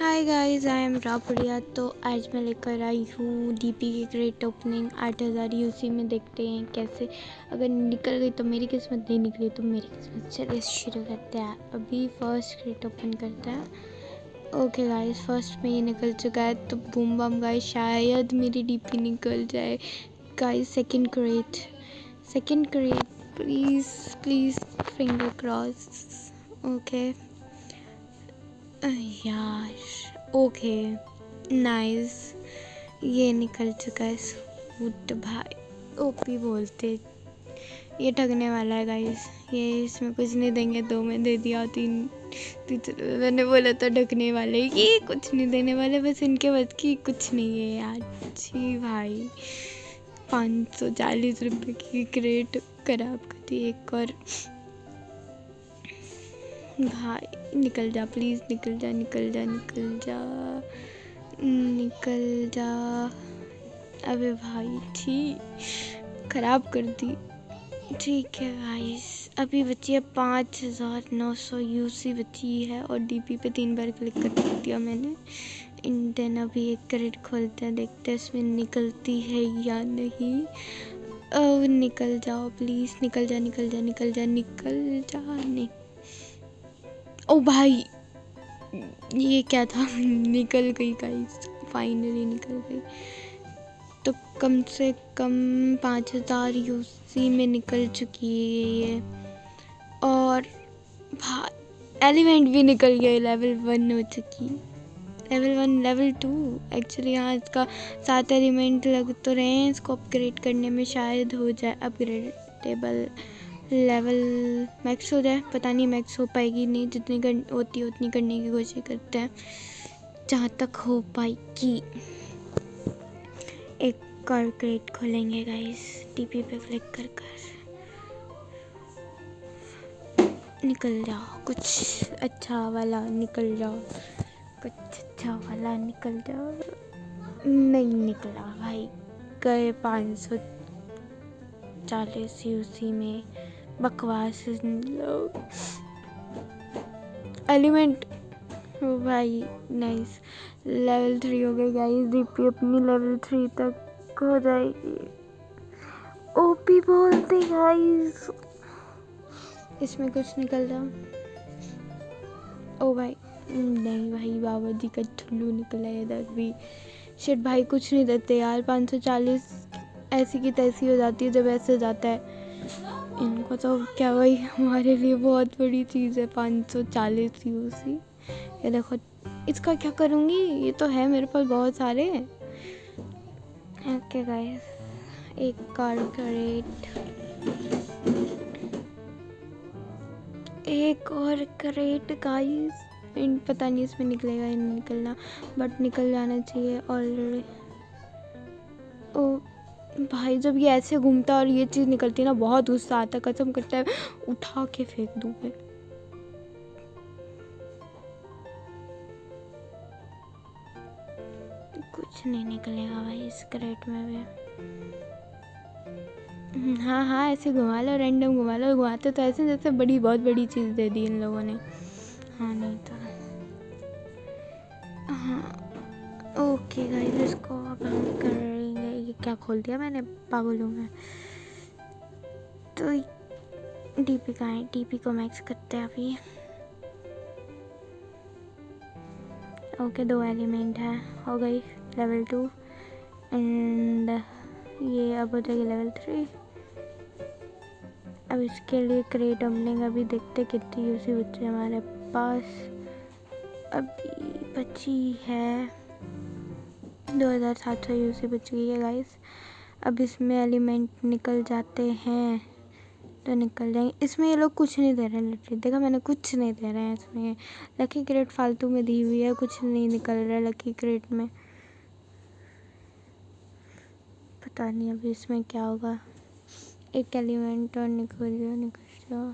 Hi I am Rapadiya तो आज मैं लेकर आई हूँ डीपी की ग्रेट ओपनिंग आठ हज़ार यूसी में देखते हैं कैसे। अगर निकल गई तो मेरी किस्मत, नहीं निकली तो मेरी किस्मत। चलिए शुरू करते हैं। अभी फ़र्स्ट ग्रेट ओपन करते हैं। ओके गाइस फ़र्स्ट में ये निकल चुका है तो बूम बम गाइस शायद मेरी डीपी निकल जाए। Guys second crate second crate please please finger cross okay यार ओके नाइस ये निकल चुका है सूट भाई। ओपी बोलते। ये ठगने वाला है गाइस ये इसमें कुछ नहीं देंगे, दो में दे दिया, तीन। तीसरे मैंने बोला था ढकने वाले। ये कुछ नहीं देने वाले, बस इनके बस की कुछ नहीं है यार। जी भाई। पाँच सौ चालीस रुपये की क्रेट खराब कर दी एक और। भाई, निकल जा प्लीज़ निकल जा निकल जा निकल जा निकल जा। अबे भाई ठीक खराब कर दी। ठीक है भाई अभी बची है पाँच हज़ार नौ सौ यू सी बची है और डीपी पे तीन बार क्लिक कर दिया मैंने। देन अभी एक क्रेडिट खोलते हैं, देखते हैं इसमें निकलती है या नहीं। अब निकल जाओ प्लीज़ निकल जा निकल जा निकल जा निकल जा नहीं ओ भाई, ये क्या था? निकल गई गाइस फाइनली निकल गई। तो कम से कम पाँच हज़ार यूसी में निकल चुकी है ये और एलिमेंट भी निकल गया लेवल वन हो चुकी। Level one level two actually यहाँ इसका सात एलिमेंट लग तो रहे हैं। इसको अपग्रेड करने में शायद हो जाए अपग्रेडेबल लेवल मैक्स हो जाए। पता नहीं मैक्स हो पाएगी नहीं। जितनी कर, होती है उतनी करने की कोशिश करते हैं। जहाँ तक हो पाएगी। एक और क्रेट खोलेंगे गाइस टीपी पे क्लिक कर कर। निकल जाओ। कुछ अच्छा वाला निकल जाओ। कुछ निकल जाओ। नहीं निकला भाई। गए पाँच सौ चालीस यूसी में। बकवास लोग एलिमेंट। भाई नाइस लेवल थ्री हो गई गाइस डीपी अपनी लेवल थ्री तक हो जाएगी। ओपी बोलते गाइस इसमें कुछ निकल रहा ओ भाई नहीं भाई, बाबा जी का ठुल्लू निकला है इधर भी। शिट भाई, कुछ नहीं देते यार, पाँच सौ चालीस ऐसी की तैसी हो जाती है जब ऐसे जाता है। इनको तो क्या भाई, हमारे लिए बहुत बड़ी चीज़ है पाँच सौ चालीस यू देखो, इसका क्या करूँगी? ये तो है मेरे पास बहुत सारे। ओके गाइस एक कारकरेट एक और करेट गाइस इन, पता नहीं इसमें निकलेगा या नहीं निकलना बट निकल जाना चाहिए और ओ, भाई जब ये ऐसे घूमता और ये चीज़ निकलती है ना, बहुत गुस्सा आता कसम करता है, उठा के फेंक दूँ मैं। कुछ नहीं निकलेगा भाई इस क्रेट में भी। हाँ हाँ ऐसे घुमा लो रैंडम घुमा लो, घुमाते तो ऐसे जैसे बड़ी, बहुत बड़ी चीज़ दे दी इन लोगों ने। हाँ नहीं तो हाँ ओके गाइस इसको अब हम करेंगे। ये क्या खोल दिया मैंने? पागल हूँ मैं। तो डीपी का है डीपी को मैक्स करते हैं अभी। ओके दो एलिमेंट है, हो गई लेवल टू एंड ये अब हो जाएगी लेवल थ्री अब इसके लिए क्रेट ओपनिंग अभी देखते कितनी यूसी बच्चे हमारे पास। अभी बची है दो हज़ार सात सौ यूसी बच गई है गाइस अब इसमें एलिमेंट निकल जाते हैं। तो निकल जाएँगे। इसमें ये लोग कुछ नहीं दे रहे हैं लिटरली देखा, मैंने कुछ नहीं दे रहे हैं इसमें। लकी क्रेट फालतू में दी हुई है, कुछ नहीं निकल रहा है लकी क्रेट में। पता नहीं अभी इसमें क्या होगा। एक एलिमेंट और निकल जाओ निकल जाओ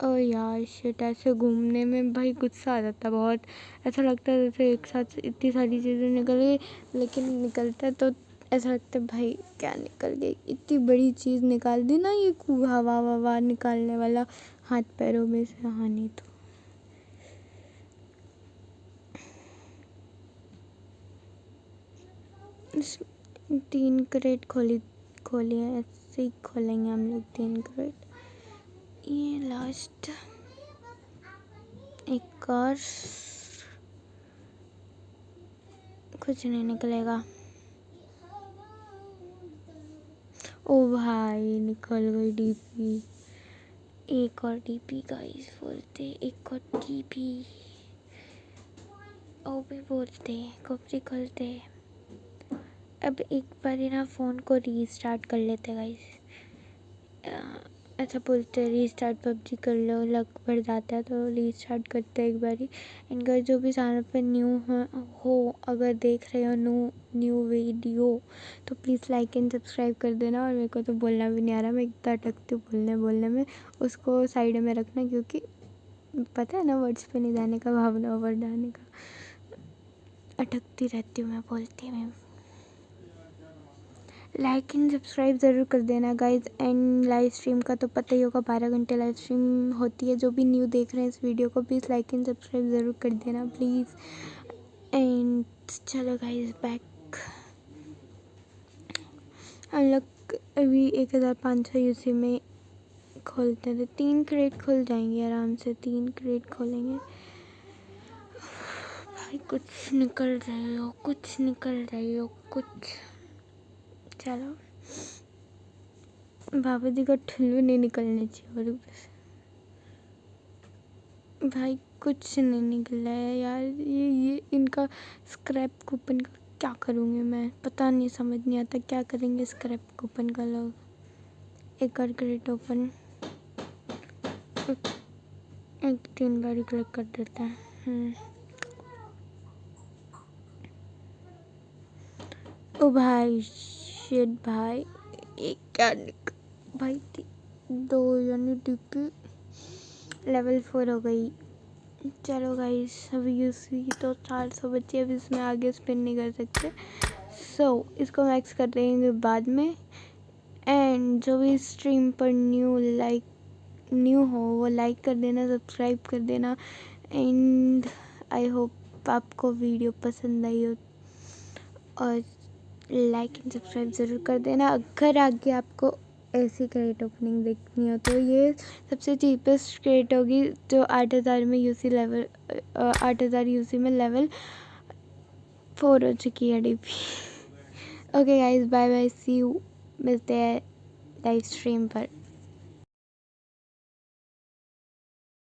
ओ यार शिट ऐसे घूमने में भाई गुस्सा आ जाता बहुत। ऐसा लगता है जैसे एक साथ इतनी सारी चीज़ें निकल गई, लेकिन निकलता तो ऐसा लगता है भाई क्या निकल गई? इतनी बड़ी चीज़ निकाल दी ना ये हवा, ववा निकालने वाला हाथ पैरों में से। हाँ नहीं तो। तीन क्रेट खोली खोली है, ऐसे ही खोलेंगे हम लोग तीन क्रेट ये लास्ट एक और कुछ नहीं निकलेगा. ओ भाई, निकल गई डीपी एक और डीपी गाइस बोलते एक और डीपी ओ भी बोलते कब निकलते अब एक बार ही ना फ़ोन को रीस्टार्ट कर लेते गाइस ऐसा बोलते हैं रीस्टार्ट पबजी कर लो, लग बढ़ जाता है तो रीस्टार्ट करते हैं एक बार ही. इनका जो भी चैनल पे न्यू हो अगर देख रहे हो न्यू न्यू वीडियो तो प्लीज़ लाइक एंड सब्सक्राइब कर देना. और मेरे को तो बोलना भी नहीं आ रहा, मैं इतना अटकती हूँ बोलने बोलने में. उसको साइड में रखना, क्योंकि पता है ना वर्ड्स पे नहीं जाने का भावना वर्ड आने का. अटकती रहती हूँ मैं, बोलती मैं. लाइक एंड सब्सक्राइब ज़रूर कर देना गाइज़ एंड लाइव स्ट्रीम का तो पता ही होगा, बारह घंटे लाइव स्ट्रीम होती है. जो भी न्यू देख रहे हैं इस वीडियो को प्लीज़ लाइक एंड सब्सक्राइब ज़रूर कर देना प्लीज़ एंड चलो गाइज़ बैक हम लोग अभी एक हज़ार पाँच सौ यूसी में खोलते हैं तो तीन क्रेट खुल जाएँगे आराम से, तीन क्रेट खोलेंगे। भाई, कुछ निकल रहे हो, कुछ निकल रही हो, कुछ। चलो। बाबा जी का ठुल्लू नहीं निकलने चाहिए और भाई कुछ नहीं निकला है यार। ये ये इनका स्क्रैप कूपन का क्या करूँगी मैं? पता नहीं, समझ नहीं आता क्या करेंगे स्क्रैप कूपन का लोग। एक और क्रेडिट ओपन एक तीन बार क्लिक कर देता है। हम्म। ओ भाई शेड भाई एक भाई दो यानी डीपी लेवल फोर हो गई। चलो गाइस अभी यूसी तो चार सौ बच्चे अभी इसमें आगे स्पिन नहीं कर सकते। सो so, इसको मैक्स कर देंगे बाद में। एंड जो भी स्ट्रीम पर न्यू लाइक न्यू हो वो लाइक कर देना सब्सक्राइब कर देना। एंड आई होप आपको वीडियो पसंद आई हो। और लाइक एंड सब्सक्राइब ज़रूर कर देना। अगर आगे आपको ऐसी क्रेट ओपनिंग देखनी हो तो ये सबसे चीपेस्ट क्रेट होगी जो आठ हज़ार में यूसी लेवल आठ हज़ार यूसी में लेवल फोर हो चुकी है D P okay guys bye bye see you मिलते हैं लाइव स्ट्रीम पर।